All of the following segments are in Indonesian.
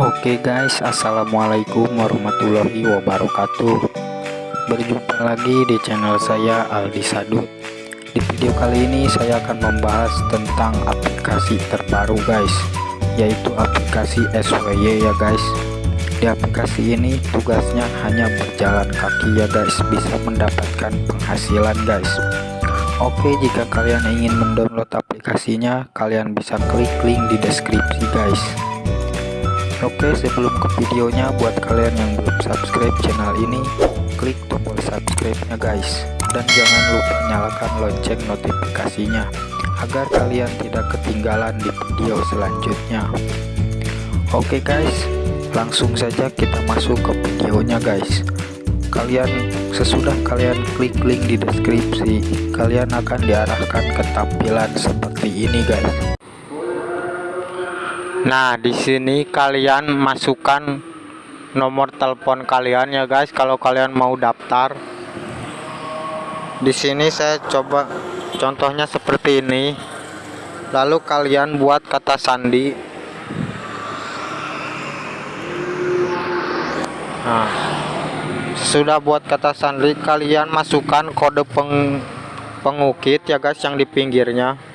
Oke guys, assalamualaikum warahmatullahi wabarakatuh. Berjumpa lagi di channel saya Aldi Sadut. Di video kali ini saya akan membahas tentang aplikasi terbaru guys, yaitu aplikasi SWY ya guys. Di aplikasi ini tugasnya hanya berjalan kaki ya guys, bisa mendapatkan penghasilan guys. Oke, jika kalian ingin mendownload aplikasinya, kalian bisa klik link di deskripsi guys. Oke sebelum ke videonya buat kalian yang belum subscribe channel ini klik tombol subscribe nya guys. Dan jangan lupa nyalakan lonceng notifikasinya agar kalian tidak ketinggalan di video selanjutnya. Oke guys langsung saja kita masuk ke videonya guys. Kalian sesudah kalian klik link di deskripsi kalian akan diarahkan ke tampilan seperti ini guys Nah, di sini kalian masukkan nomor telepon kalian ya guys kalau kalian mau daftar. Di sini saya coba contohnya seperti ini. Lalu kalian buat kata sandi. Nah, sudah buat kata sandi kalian masukkan kode peng pengukit ya guys yang di pinggirnya.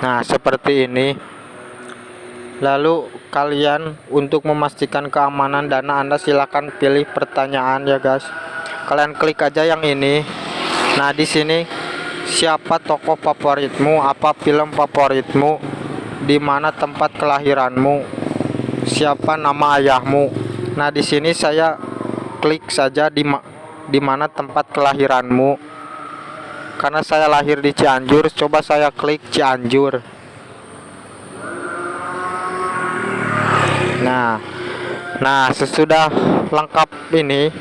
Nah, seperti ini. Lalu kalian untuk memastikan keamanan dana Anda silahkan pilih pertanyaan ya guys. Kalian klik aja yang ini. Nah, di sini siapa tokoh favoritmu, apa film favoritmu, di mana tempat kelahiranmu, siapa nama ayahmu. Nah, di sini saya klik saja di di mana tempat kelahiranmu karena saya lahir di Cianjur coba saya klik Cianjur. Nah nah sesudah lengkap ini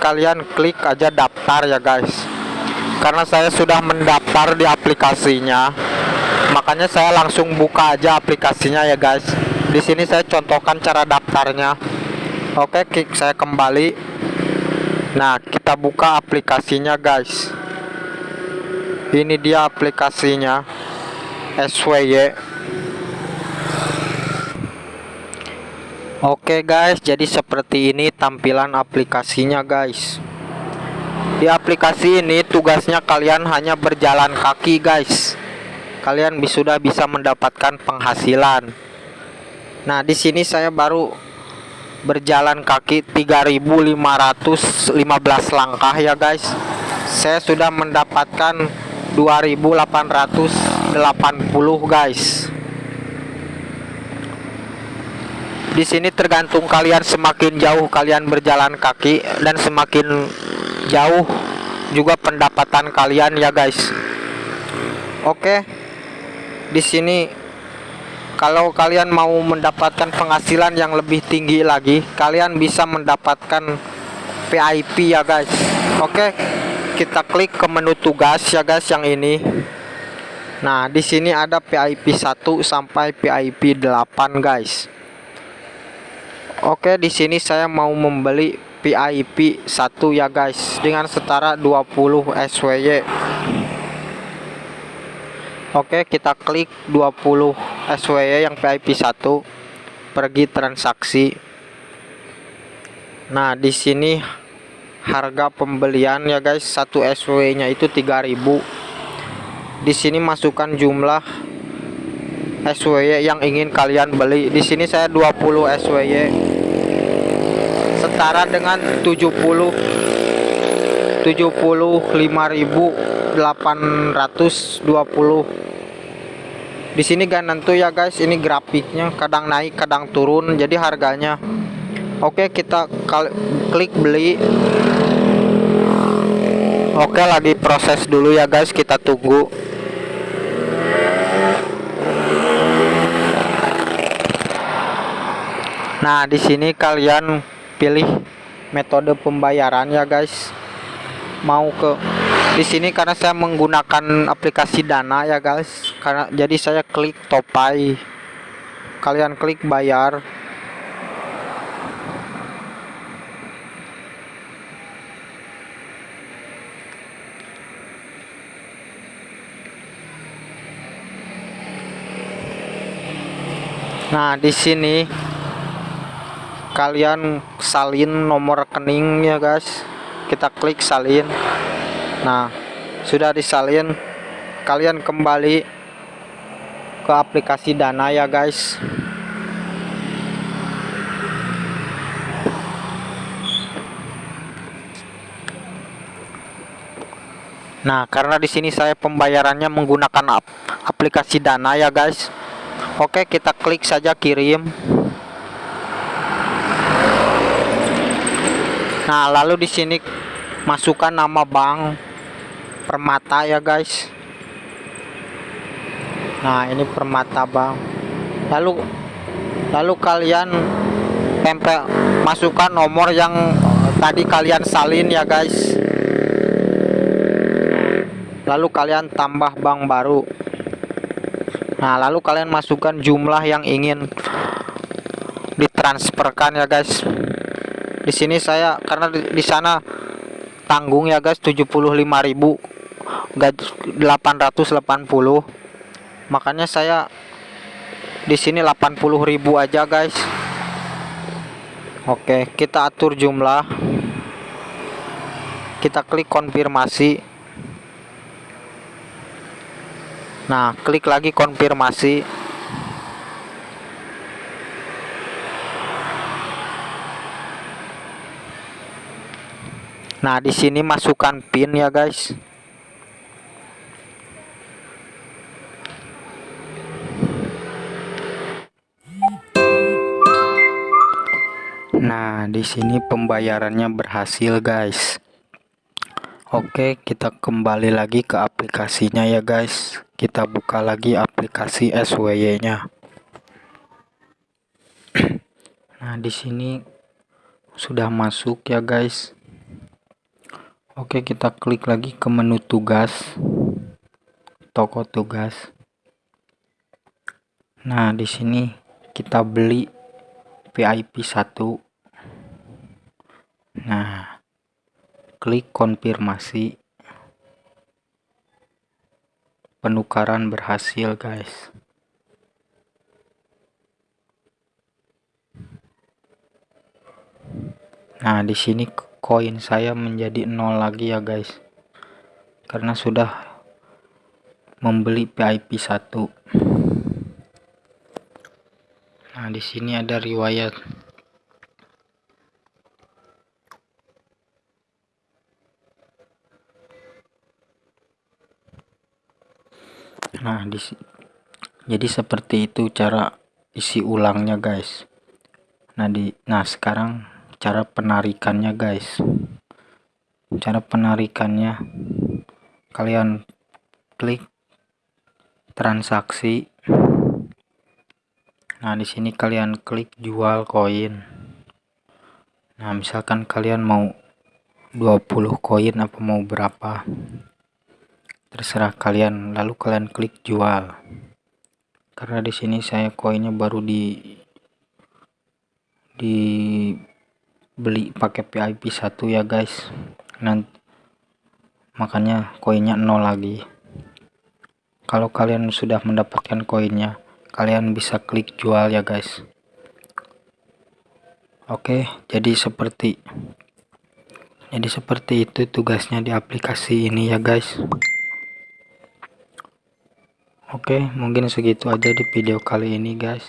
kalian klik aja daftar ya guys. Karena saya sudah mendaftar di aplikasinya makanya saya langsung buka aja aplikasinya ya guys. Di sini saya contohkan cara daftarnya. Oke klik saya kembali. Nah kita buka aplikasinya guys ini dia aplikasinya SWY Oke guys jadi seperti ini tampilan aplikasinya guys. Di aplikasi ini tugasnya kalian hanya berjalan kaki guys. Kalian sudah bisa mendapatkan penghasilan. Nah di sini saya baru berjalan kaki 3515 langkah ya guys. Saya sudah mendapatkan 2880 guys. Di sini tergantung kalian semakin jauh kalian berjalan kaki dan semakin jauh juga pendapatan kalian ya guys. Oke. Di sini kalau kalian mau mendapatkan penghasilan yang lebih tinggi lagi kalian bisa mendapatkan PIP ya guys. Oke kita klik ke menu tugas ya guys yang ini. Nah di sini ada PIP 1 sampai PIP 8 guys. Oke di sini saya mau membeli PIP 1 ya guys dengan setara 20 SWY Oke kita klik 20 SWY yang PIP 1 pergi transaksi. Nah di sini harga pembelian ya guys satu SW nya itu 3000 di sini masukkan jumlah SWY yang ingin kalian beli. Di sini saya 20 SWY setara dengan 70 75.820 di sini gak nentu ya guys ini grafiknya kadang naik kadang turun jadi harganya Oke kita klik beli. Oke lagi proses dulu ya guys. Kita tunggu. Nah di sini kalian pilih metode pembayaran ya guys. Mau ke di sini karena saya menggunakan aplikasi dana ya guys. Karena jadi saya klik topai. Kalian klik bayar Nah, di sini kalian salin nomor rekening ya, guys. Kita klik salin. Nah, sudah disalin, kalian kembali ke aplikasi Dana ya, guys. Nah, karena di sini saya pembayarannya menggunakan ap aplikasi Dana ya, guys. Oke, kita klik saja kirim. Nah, lalu di sini masukkan nama bank Permata ya, guys. Nah, ini Permata Bank. Lalu lalu kalian tempel masukkan nomor yang tadi kalian salin ya, guys lalu kalian tambah bank baru nah lalu kalian masukkan jumlah yang ingin ditransferkan ya guys. Di sini saya karena di, di sana tanggung ya guys 75.000 880 makanya saya di sini 80.000 aja guys. Oke kita atur jumlah. Kita klik konfirmasi Nah, klik lagi konfirmasi. Nah, di sini masukkan PIN ya, guys. Nah, di sini pembayarannya berhasil, guys. Oke, kita kembali lagi ke aplikasinya ya, guys kita buka lagi aplikasi SWY-nya. Nah, di sini sudah masuk ya, guys. Oke, kita klik lagi ke menu tugas. Toko tugas. Nah, di sini kita beli VIP 1. Nah, klik konfirmasi penukaran berhasil guys. Nah di sini koin saya menjadi nol lagi ya guys. Karena sudah membeli VIP 1 nah di sini ada riwayat nah di jadi seperti itu cara isi ulangnya guys. Nah di nah sekarang cara penarikannya guys. Cara penarikannya kalian klik transaksi. Nah di sini kalian klik jual koin. Nah misalkan kalian mau 20 koin apa mau berapa terserah kalian lalu kalian klik jual. Karena di sini saya koinnya baru di di beli pakai VIP satu ya guys. Nanti makanya koinnya nol lagi. Kalau kalian sudah mendapatkan koinnya kalian bisa klik jual ya guys. Oke jadi seperti jadi seperti itu tugasnya di aplikasi ini ya guys Oke, mungkin segitu aja di video kali ini, guys.